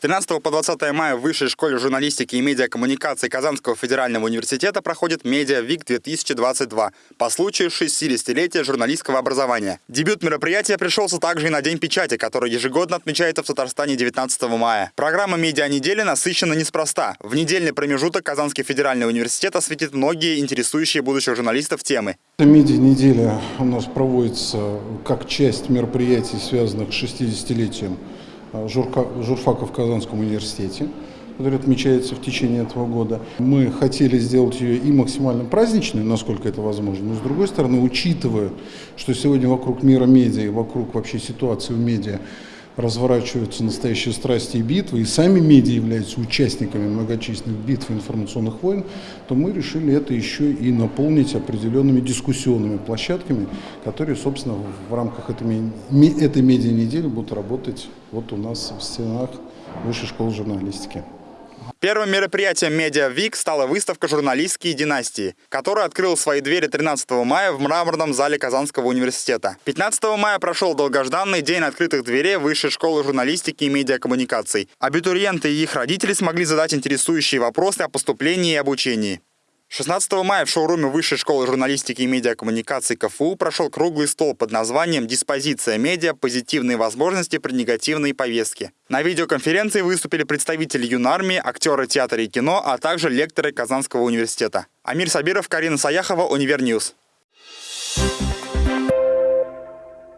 С 13 по 20 мая в Высшей школе журналистики и медиакоммуникации Казанского федерального университета проходит Медиа Вик 2022 по случаю 60-летия журналистского образования. Дебют мероприятия пришелся также и на День печати, который ежегодно отмечается в Татарстане 19 мая. Программа медиа-недели насыщена неспроста. В недельный промежуток Казанский федеральный университет осветит многие интересующие будущих журналистов темы. Медиа-неделя у нас проводится как часть мероприятий, связанных с 60-летием Э, журка, журфака в Казанском университете, который отмечается в течение этого года. Мы хотели сделать ее и максимально праздничной, насколько это возможно, но с другой стороны, учитывая, что сегодня вокруг мира медиа, вокруг вообще ситуации в медиа, разворачиваются настоящие страсти и битвы, и сами медиа являются участниками многочисленных битв и информационных войн, то мы решили это еще и наполнить определенными дискуссионными площадками, которые, собственно, в рамках этой, этой медиа-недели будут работать вот у нас в стенах Высшей школы журналистики. Первым мероприятием Медиа Вик стала выставка «Журналистские династии», которая открыла свои двери 13 мая в мраморном зале Казанского университета. 15 мая прошел долгожданный день открытых дверей Высшей школы журналистики и медиакоммуникаций. Абитуриенты и их родители смогли задать интересующие вопросы о поступлении и обучении. 16 мая в шоуруме Высшей школы журналистики и медиакоммуникаций КФУ прошел круглый стол под названием «Диспозиция медиа. Позитивные возможности при негативной повестке». На видеоконференции выступили представители юнармии, актеры театра и кино, а также лекторы Казанского университета. Амир Сабиров, Карина Саяхова, Univer News.